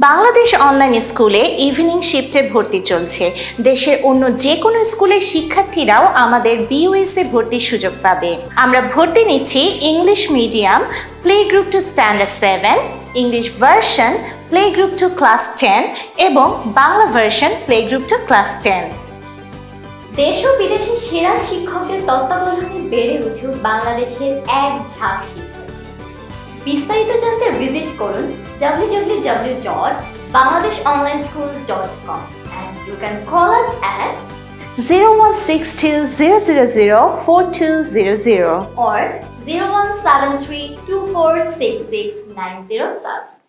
Bangladesh online স্কুলে evening শিফটে ভর্তি চলছে। দেশের অন্য যে কোনো স্কুলের শিক্ষার্থীরাও আমাদের বিইউএসএ ভর্তির সুযোগ পাবে। আমরা ভর্তি নিচ্ছি English medium play group to standard seven English version play group to class ten এবং Bangla version play group to class ten দেশ ও বিদেশের সেরা শিক্ষকের তত্ত্বাবধানে বেড়ে উঠুক বাংলাদেশের এক ঝাঁক শিক্ষক। বিস্তারিত জানতে ভিজিট করুন www.bangladeshonlineschool.com and you can call us at zero one six two zero zero zero four two zero zero or 0173246690